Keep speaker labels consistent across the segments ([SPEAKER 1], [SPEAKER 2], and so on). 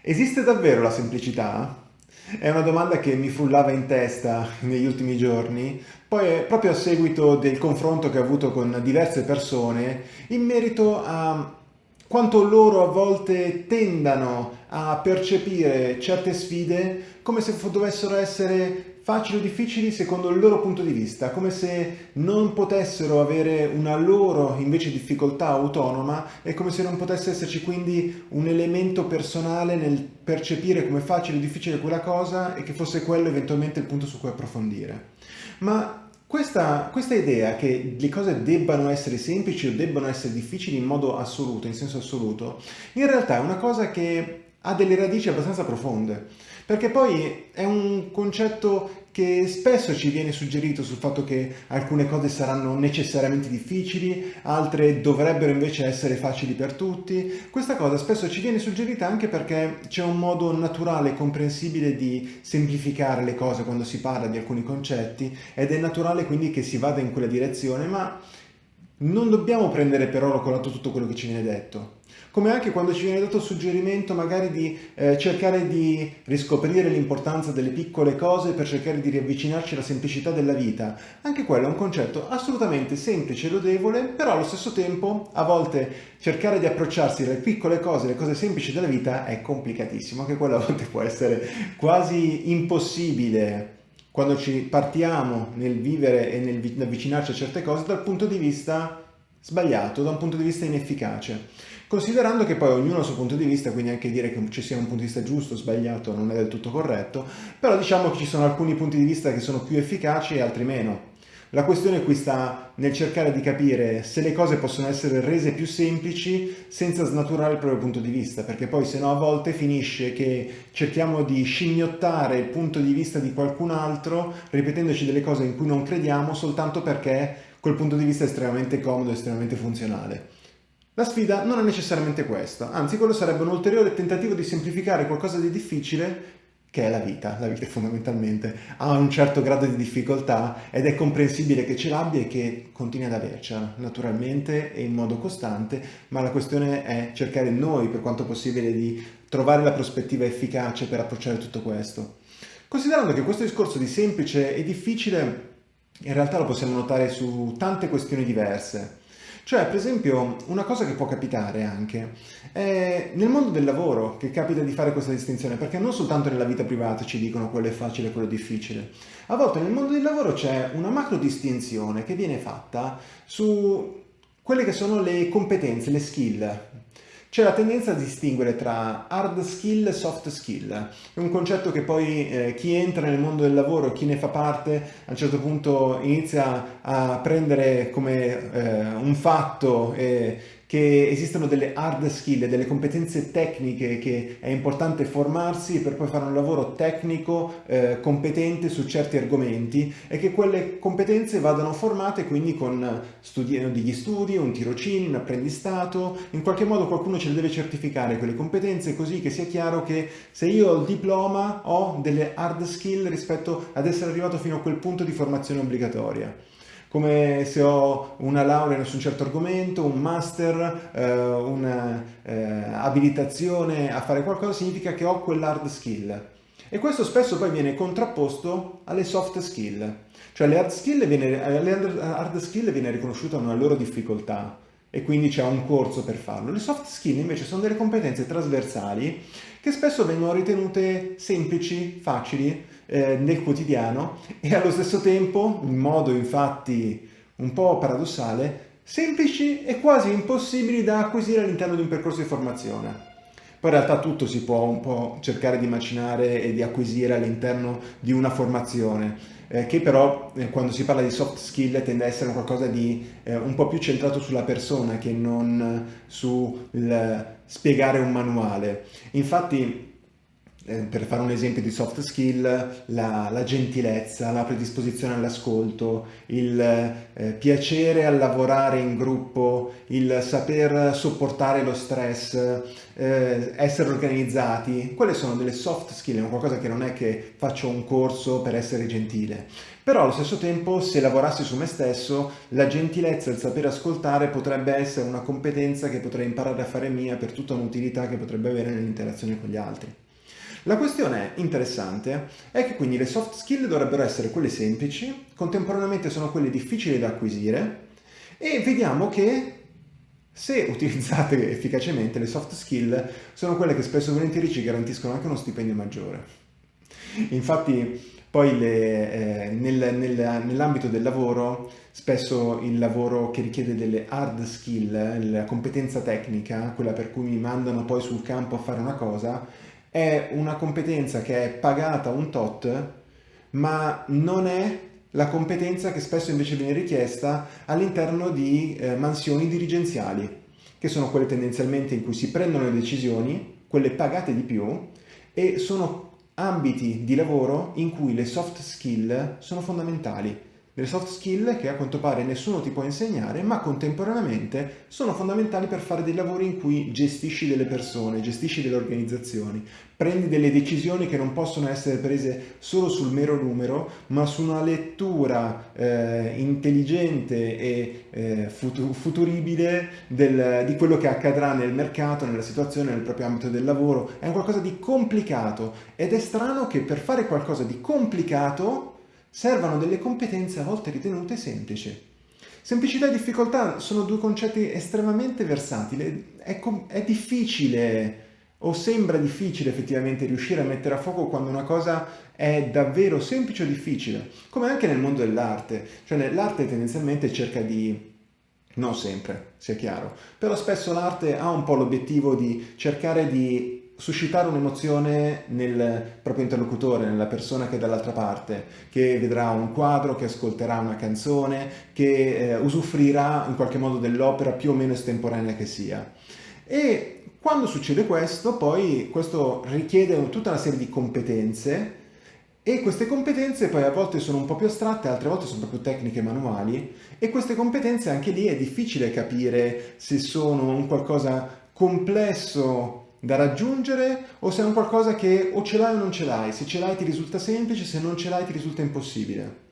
[SPEAKER 1] Esiste davvero la semplicità? È una domanda che mi frullava in testa negli ultimi giorni, poi proprio a seguito del confronto che ho avuto con diverse persone in merito a quanto loro a volte tendano a percepire certe sfide come se dovessero essere facili o difficili secondo il loro punto di vista, come se non potessero avere una loro invece difficoltà autonoma e come se non potesse esserci quindi un elemento personale nel percepire come facile o difficile quella cosa e che fosse quello eventualmente il punto su cui approfondire. Ma questa, questa, idea che le cose debbano essere semplici o debbano essere difficili in modo assoluto, in senso assoluto, in realtà è una cosa che ha delle radici abbastanza profonde, perché poi è un concetto che spesso ci viene suggerito sul fatto che alcune cose saranno necessariamente difficili, altre dovrebbero invece essere facili per tutti. Questa cosa spesso ci viene suggerita anche perché c'è un modo naturale e comprensibile di semplificare le cose quando si parla di alcuni concetti ed è naturale quindi che si vada in quella direzione, ma non dobbiamo prendere per oro colato tutto quello che ci viene detto come anche quando ci viene dato il suggerimento magari di eh, cercare di riscoprire l'importanza delle piccole cose per cercare di riavvicinarci alla semplicità della vita. Anche quello è un concetto assolutamente semplice e lodevole, però allo stesso tempo a volte cercare di approcciarsi alle piccole cose, alle cose semplici della vita è complicatissimo, anche quello a volte può essere quasi impossibile quando ci partiamo nel vivere e nel avvicinarci a certe cose dal punto di vista sbagliato, da un punto di vista inefficace. Considerando che poi ognuno ha il suo punto di vista, quindi anche dire che ci sia un punto di vista giusto o sbagliato non è del tutto corretto, però diciamo che ci sono alcuni punti di vista che sono più efficaci e altri meno. La questione qui sta nel cercare di capire se le cose possono essere rese più semplici senza snaturare il proprio punto di vista, perché poi se no a volte finisce che cerchiamo di scimmiottare il punto di vista di qualcun altro ripetendoci delle cose in cui non crediamo soltanto perché quel punto di vista estremamente comodo, estremamente funzionale. La sfida non è necessariamente questa, anzi quello sarebbe un ulteriore tentativo di semplificare qualcosa di difficile che è la vita, la vita fondamentalmente ha un certo grado di difficoltà ed è comprensibile che ce l'abbia e che continui ad avercela, naturalmente e in modo costante, ma la questione è cercare noi, per quanto possibile, di trovare la prospettiva efficace per approcciare tutto questo. Considerando che questo discorso di semplice e difficile in realtà lo possiamo notare su tante questioni diverse, cioè, per esempio, una cosa che può capitare anche è nel mondo del lavoro che capita di fare questa distinzione, perché non soltanto nella vita privata ci dicono quello è facile e quello è difficile. A volte nel mondo del lavoro c'è una macro distinzione che viene fatta su quelle che sono le competenze, le skill, c'è la tendenza a distinguere tra hard skill e soft skill. È un concetto che poi eh, chi entra nel mondo del lavoro, chi ne fa parte, a un certo punto inizia a prendere come eh, un fatto e che esistono delle hard skill, delle competenze tecniche che è importante formarsi per poi fare un lavoro tecnico eh, competente su certi argomenti e che quelle competenze vadano formate quindi con studi degli studi, un tirocinio, un apprendistato, in qualche modo qualcuno ce le deve certificare quelle competenze così che sia chiaro che se io ho il diploma ho delle hard skill rispetto ad essere arrivato fino a quel punto di formazione obbligatoria come se ho una laurea su un certo argomento, un master, eh, un'abilitazione eh, a fare qualcosa, significa che ho quell'hard skill. E questo spesso poi viene contrapposto alle soft skill. Cioè le hard skill viene, alle hard skill viene riconosciuta una loro difficoltà e quindi c'è un corso per farlo. Le soft skill invece sono delle competenze trasversali che spesso vengono ritenute semplici, facili, eh, nel quotidiano e allo stesso tempo, in modo infatti un po' paradossale, semplici e quasi impossibili da acquisire all'interno di un percorso di formazione. Poi in realtà tutto si può un po' cercare di immaginare e di acquisire all'interno di una formazione, eh, che però eh, quando si parla di soft skill tende a essere qualcosa di eh, un po' più centrato sulla persona che non sul spiegare un manuale. Infatti per fare un esempio di soft skill, la, la gentilezza, la predisposizione all'ascolto, il eh, piacere a lavorare in gruppo, il saper sopportare lo stress, eh, essere organizzati, quelle sono delle soft skill, è qualcosa che non è che faccio un corso per essere gentile. Però allo stesso tempo, se lavorassi su me stesso, la gentilezza il sapere ascoltare potrebbe essere una competenza che potrei imparare a fare mia per tutta un'utilità che potrebbe avere nell'interazione con gli altri. La questione interessante è che quindi le soft skill dovrebbero essere quelle semplici, contemporaneamente sono quelle difficili da acquisire e vediamo che se utilizzate efficacemente le soft skill sono quelle che spesso e volentieri ci garantiscono anche uno stipendio maggiore. Infatti poi eh, nel, nel, nell'ambito del lavoro spesso il lavoro che richiede delle hard skill, la competenza tecnica, quella per cui mi mandano poi sul campo a fare una cosa, è una competenza che è pagata un tot, ma non è la competenza che spesso invece viene richiesta all'interno di eh, mansioni dirigenziali, che sono quelle tendenzialmente in cui si prendono le decisioni, quelle pagate di più, e sono ambiti di lavoro in cui le soft skill sono fondamentali delle soft skill che a quanto pare nessuno ti può insegnare, ma contemporaneamente sono fondamentali per fare dei lavori in cui gestisci delle persone, gestisci delle organizzazioni, prendi delle decisioni che non possono essere prese solo sul mero numero, ma su una lettura eh, intelligente e eh, futuribile del, di quello che accadrà nel mercato, nella situazione, nel proprio ambito del lavoro. È un qualcosa di complicato ed è strano che per fare qualcosa di complicato servano delle competenze a volte ritenute semplici. Semplicità e difficoltà sono due concetti estremamente versatili, è, è difficile o sembra difficile effettivamente riuscire a mettere a fuoco quando una cosa è davvero semplice o difficile, come anche nel mondo dell'arte, cioè l'arte tendenzialmente cerca di non sempre, sia chiaro, però spesso l'arte ha un po' l'obiettivo di cercare di suscitare un'emozione nel proprio interlocutore, nella persona che è dall'altra parte, che vedrà un quadro, che ascolterà una canzone, che eh, usufruirà in qualche modo dell'opera più o meno estemporanea che sia. E quando succede questo, poi questo richiede tutta una serie di competenze e queste competenze poi a volte sono un po' più astratte, altre volte sono proprio tecniche manuali e queste competenze anche lì è difficile capire se sono un qualcosa complesso da raggiungere o se è un qualcosa che o ce l'hai o non ce l'hai, se ce l'hai ti risulta semplice, se non ce l'hai ti risulta impossibile.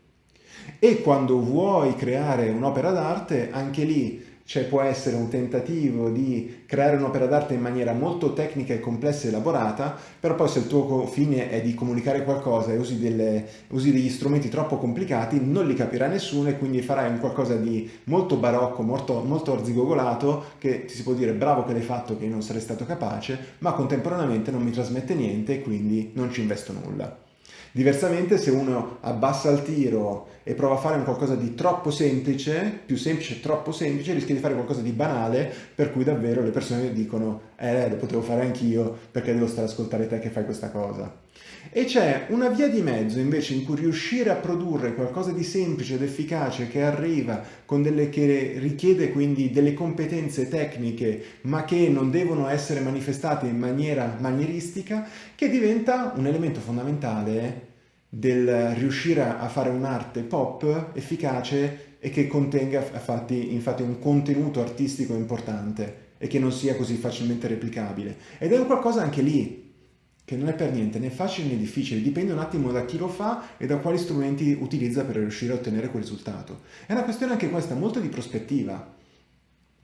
[SPEAKER 1] E quando vuoi creare un'opera d'arte, anche lì cioè può essere un tentativo di creare un'opera d'arte in maniera molto tecnica e complessa e elaborata, però poi se il tuo fine è di comunicare qualcosa e usi, delle, usi degli strumenti troppo complicati, non li capirà nessuno e quindi farai un qualcosa di molto barocco, molto, molto arzigogolato, che ti si può dire bravo che l'hai fatto, che non sarei stato capace, ma contemporaneamente non mi trasmette niente e quindi non ci investo nulla. Diversamente se uno abbassa il tiro e prova a fare un qualcosa di troppo semplice, più semplice, troppo semplice, rischia di fare qualcosa di banale, per cui davvero le persone dicono eh, lo potevo fare anch'io, perché devo stare a ascoltare te che fai questa cosa. E c'è una via di mezzo invece in cui riuscire a produrre qualcosa di semplice ed efficace che arriva delle che richiede quindi delle competenze tecniche ma che non devono essere manifestate in maniera manieristica che diventa un elemento fondamentale del riuscire a fare un'arte pop efficace e che contenga infatti, infatti un contenuto artistico importante e che non sia così facilmente replicabile. Ed è un qualcosa anche lì che non è per niente né facile né difficile, dipende un attimo da chi lo fa e da quali strumenti utilizza per riuscire a ottenere quel risultato. È una questione anche questa molto di prospettiva,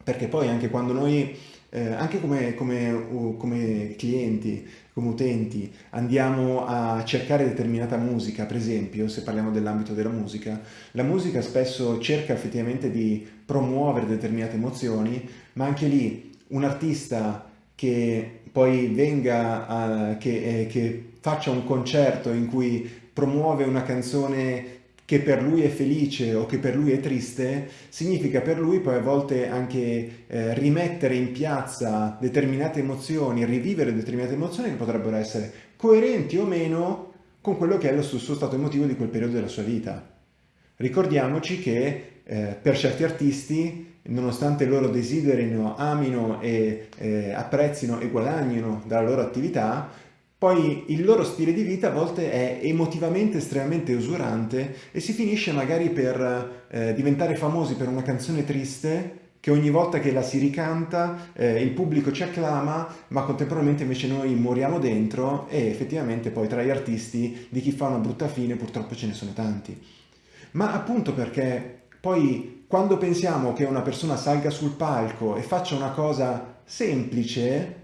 [SPEAKER 1] perché poi anche quando noi, eh, anche come, come, come clienti, come utenti, andiamo a cercare determinata musica, per esempio, se parliamo dell'ambito della musica, la musica spesso cerca effettivamente di promuovere determinate emozioni, ma anche lì un artista che poi venga, a, che, eh, che faccia un concerto in cui promuove una canzone che per lui è felice o che per lui è triste, significa per lui poi a volte anche eh, rimettere in piazza determinate emozioni, rivivere determinate emozioni che potrebbero essere coerenti o meno con quello che è lo suo stato emotivo di quel periodo della sua vita. Ricordiamoci che eh, per certi artisti nonostante loro desiderino, amino e eh, apprezzino e guadagnino dalla loro attività, poi il loro stile di vita a volte è emotivamente estremamente usurante e si finisce magari per eh, diventare famosi per una canzone triste che ogni volta che la si ricanta eh, il pubblico ci acclama, ma contemporaneamente invece noi moriamo dentro e effettivamente poi tra gli artisti di chi fa una brutta fine purtroppo ce ne sono tanti. Ma appunto perché poi quando pensiamo che una persona salga sul palco e faccia una cosa semplice,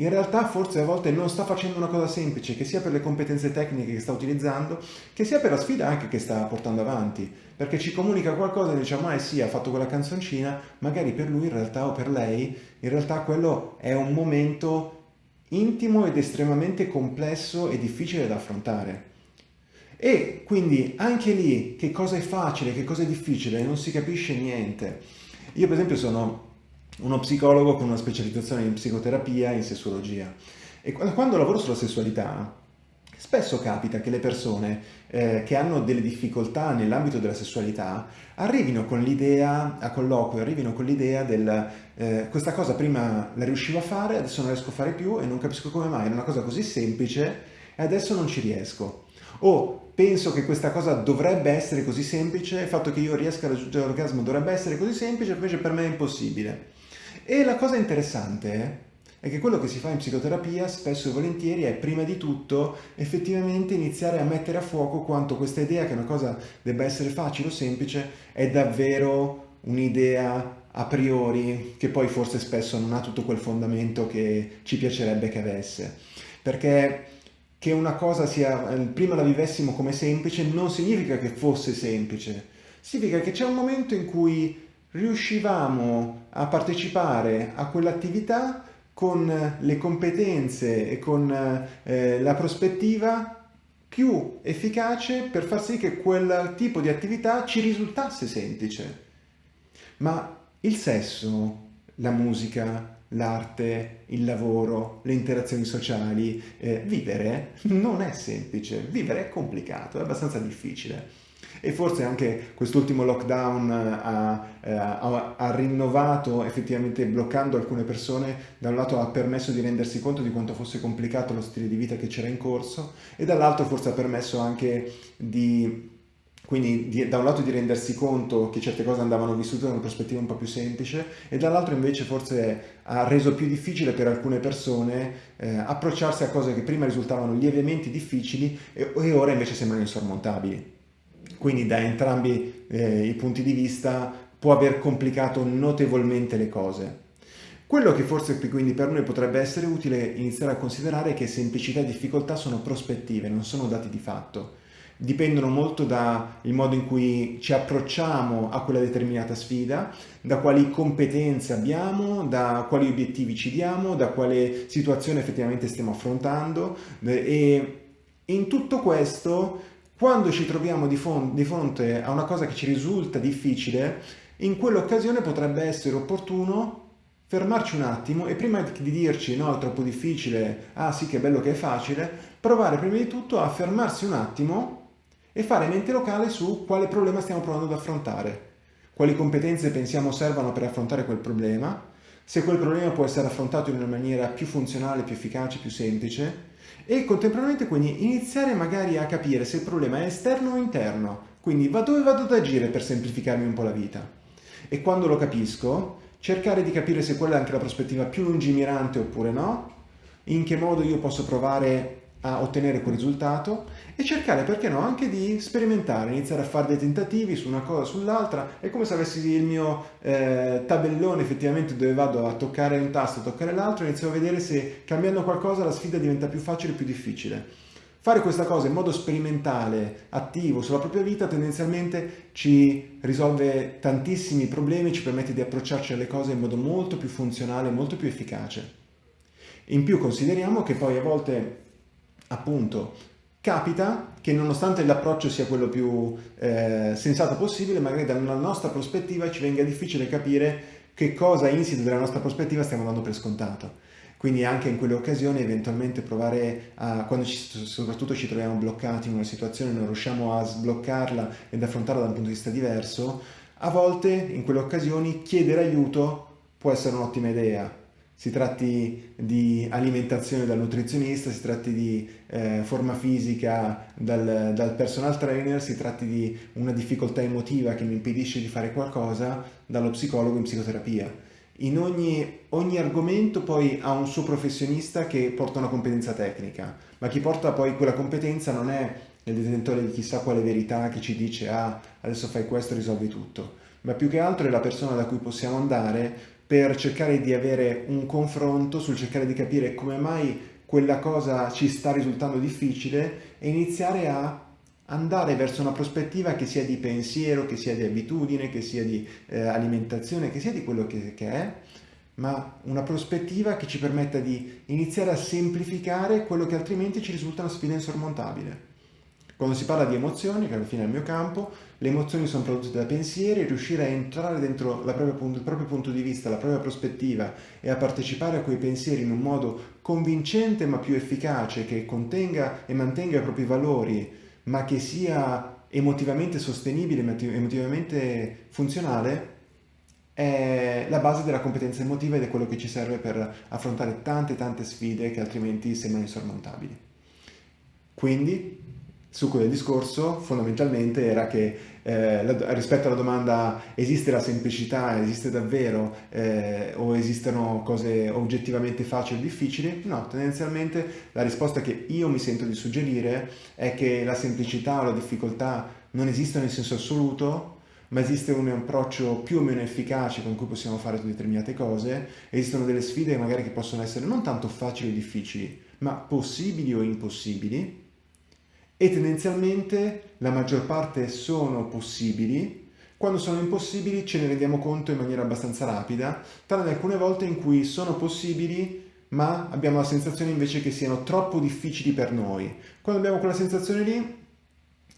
[SPEAKER 1] in realtà forse a volte non sta facendo una cosa semplice, che sia per le competenze tecniche che sta utilizzando, che sia per la sfida anche che sta portando avanti, perché ci comunica qualcosa e diciamo, ah sì, ha fatto quella canzoncina, magari per lui in realtà o per lei, in realtà quello è un momento intimo ed estremamente complesso e difficile da affrontare. E quindi anche lì che cosa è facile, che cosa è difficile, non si capisce niente. Io per esempio sono uno psicologo con una specializzazione in psicoterapia e in sessuologia. E quando lavoro sulla sessualità, spesso capita che le persone eh, che hanno delle difficoltà nell'ambito della sessualità arrivino con l'idea, a colloquio, arrivino con l'idea del eh, questa cosa prima la riuscivo a fare, adesso non riesco a fare più e non capisco come mai, è una cosa così semplice e adesso non ci riesco. O penso che questa cosa dovrebbe essere così semplice, il fatto che io riesca a raggiungere l'orgasmo dovrebbe essere così semplice, invece per me è impossibile. E la cosa interessante è che quello che si fa in psicoterapia spesso e volentieri è prima di tutto effettivamente iniziare a mettere a fuoco quanto questa idea che una cosa debba essere facile o semplice è davvero un'idea a priori che poi forse spesso non ha tutto quel fondamento che ci piacerebbe che avesse. Perché che una cosa sia, prima la vivessimo come semplice non significa che fosse semplice, significa che c'è un momento in cui riuscivamo a partecipare a quell'attività con le competenze e con eh, la prospettiva più efficace per far sì che quel tipo di attività ci risultasse semplice. Ma il sesso, la musica, l'arte, il lavoro, le interazioni sociali, eh, vivere non è semplice, vivere è complicato, è abbastanza difficile e forse anche quest'ultimo lockdown ha, eh, ha, ha, rinnovato effettivamente bloccando alcune persone da un lato ha permesso di rendersi conto di quanto fosse complicato lo stile di vita che c'era in corso e dall'altro forse ha permesso anche di quindi di, da un lato di rendersi conto che certe cose andavano vissute da una prospettiva un po' più semplice e dall'altro invece forse ha reso più difficile per alcune persone eh, approcciarsi a cose che prima risultavano lievemente difficili e, e ora invece sembrano insormontabili. Quindi da entrambi eh, i punti di vista può aver complicato notevolmente le cose. Quello che forse quindi per noi potrebbe essere utile iniziare a considerare è che semplicità e difficoltà sono prospettive, non sono dati di fatto. Dipendono molto dal modo in cui ci approcciamo a quella determinata sfida, da quali competenze abbiamo, da quali obiettivi ci diamo, da quale situazione effettivamente stiamo affrontando e in tutto questo quando ci troviamo di, di fronte a una cosa che ci risulta difficile, in quell'occasione potrebbe essere opportuno fermarci un attimo e prima di dirci no, è troppo difficile, ah sì che bello che è facile, provare prima di tutto a fermarsi un attimo e fare mente locale su quale problema stiamo provando ad affrontare, quali competenze pensiamo servano per affrontare quel problema, se quel problema può essere affrontato in una maniera più funzionale, più efficace, più semplice, e contemporaneamente quindi iniziare magari a capire se il problema è esterno o interno, quindi va dove vado ad agire per semplificarmi un po' la vita. E quando lo capisco, cercare di capire se quella è anche la prospettiva più lungimirante oppure no, in che modo io posso provare a ottenere quel risultato e cercare, perché no, anche di sperimentare, iniziare a fare dei tentativi su una cosa sull'altra. È come se avessi il mio eh, tabellone effettivamente dove vado a toccare un tasto, a toccare l'altro, inizio a vedere se cambiando qualcosa la sfida diventa più facile o più difficile. Fare questa cosa in modo sperimentale, attivo, sulla propria vita, tendenzialmente ci risolve tantissimi problemi, ci permette di approcciarci alle cose in modo molto più funzionale, molto più efficace. In più consideriamo che poi a volte appunto capita che nonostante l'approccio sia quello più eh, sensato possibile, magari dalla nostra prospettiva ci venga difficile capire che cosa insito della nostra prospettiva stiamo dando per scontato. Quindi anche in quelle occasioni eventualmente provare a, quando ci, soprattutto ci troviamo bloccati in una situazione, non riusciamo a sbloccarla ed affrontarla da un punto di vista diverso, a volte in quelle occasioni chiedere aiuto può essere un'ottima idea si tratti di alimentazione dal nutrizionista, si tratti di eh, forma fisica dal, dal, personal trainer, si tratti di una difficoltà emotiva che mi impedisce di fare qualcosa, dallo psicologo in psicoterapia. In ogni, ogni argomento poi ha un suo professionista che porta una competenza tecnica, ma chi porta poi quella competenza non è il detentore di chissà quale verità che ci dice ah adesso fai questo risolvi tutto, ma più che altro è la persona da cui possiamo andare per cercare di avere un confronto sul cercare di capire come mai quella cosa ci sta risultando difficile e iniziare a andare verso una prospettiva che sia di pensiero, che sia di abitudine, che sia di eh, alimentazione, che sia di quello che, che è, ma una prospettiva che ci permetta di iniziare a semplificare quello che altrimenti ci risulta una sfida insormontabile. Quando si parla di emozioni, che alla fine è il mio campo, le emozioni sono prodotte da pensieri, riuscire a entrare dentro propria, il proprio punto di vista, la propria prospettiva e a partecipare a quei pensieri in un modo convincente ma più efficace, che contenga e mantenga i propri valori, ma che sia emotivamente sostenibile, emotivamente funzionale, è la base della competenza emotiva ed è quello che ci serve per affrontare tante tante sfide che altrimenti sembrano insormontabili. Quindi succo del discorso fondamentalmente era che eh, la, rispetto alla domanda esiste la semplicità, esiste davvero eh, o esistono cose oggettivamente facili o difficili? No, tendenzialmente la risposta che io mi sento di suggerire è che la semplicità o la difficoltà non esistono in senso assoluto, ma esiste un approccio più o meno efficace con cui possiamo fare determinate cose, esistono delle sfide magari che possono essere non tanto facili o difficili, ma possibili o impossibili, e tendenzialmente la maggior parte sono possibili, quando sono impossibili ce ne rendiamo conto in maniera abbastanza rapida, tranne alcune volte in cui sono possibili ma abbiamo la sensazione invece che siano troppo difficili per noi. Quando abbiamo quella sensazione lì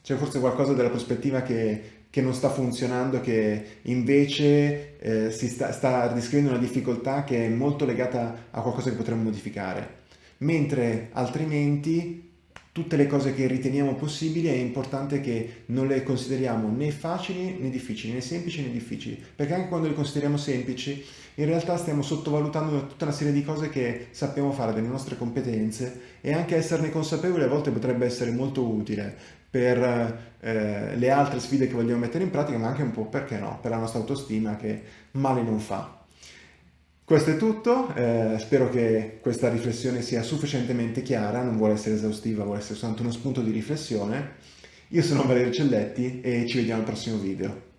[SPEAKER 1] c'è forse qualcosa della prospettiva che, che non sta funzionando, che invece eh, si sta, sta descrivendo una difficoltà che è molto legata a qualcosa che potremmo modificare. Mentre altrimenti tutte le cose che riteniamo possibili è importante che non le consideriamo né facili né difficili, né semplici né difficili, perché anche quando le consideriamo semplici in realtà stiamo sottovalutando tutta una serie di cose che sappiamo fare delle nostre competenze e anche esserne consapevoli a volte potrebbe essere molto utile per eh, le altre sfide che vogliamo mettere in pratica, ma anche un po' perché no, per la nostra autostima che male non fa. Questo è tutto, eh, spero che questa riflessione sia sufficientemente chiara, non vuole essere esaustiva, vuole essere soltanto uno spunto di riflessione. Io sono Valerio Celletti e ci vediamo al prossimo video.